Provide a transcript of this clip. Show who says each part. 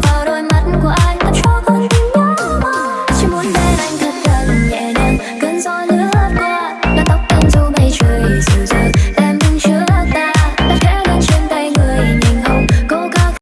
Speaker 1: порой